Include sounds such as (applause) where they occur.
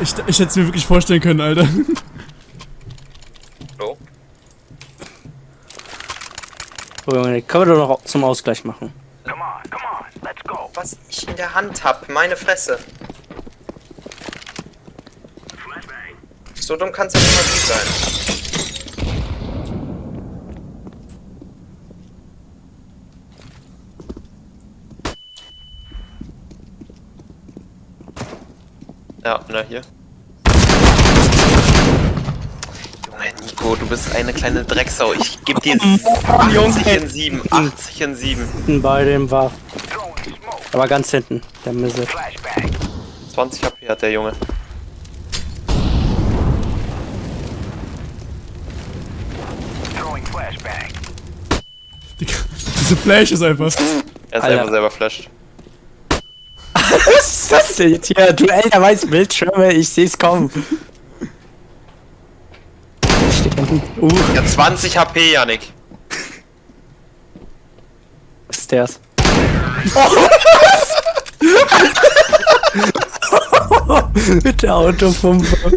Ich, ich hätte es mir wirklich vorstellen können, Alter. So. Oh, Junge, können wir doch noch zum Ausgleich machen. Was ich in der Hand hab, meine Fresse. So dumm kann's ja nicht mal Ja, na hier. Junge, Nico, du bist eine kleine Drecksau. Ich geb dir (laughs) 80 in 7. 80 in 7. Hinten bei dem war. Aber ganz hinten, der Misse. 20 HP hat der Junge. Diese Flash ist einfach. Er ist Alter. einfach selber flasht. (laughs) Was ist das denn jetzt hier? Duell der weißen Bildschirme, ich seh's (laughs) kommen. Uh, Ja, 20 HP, was (laughs) ist der's? Mit der Autopumpe.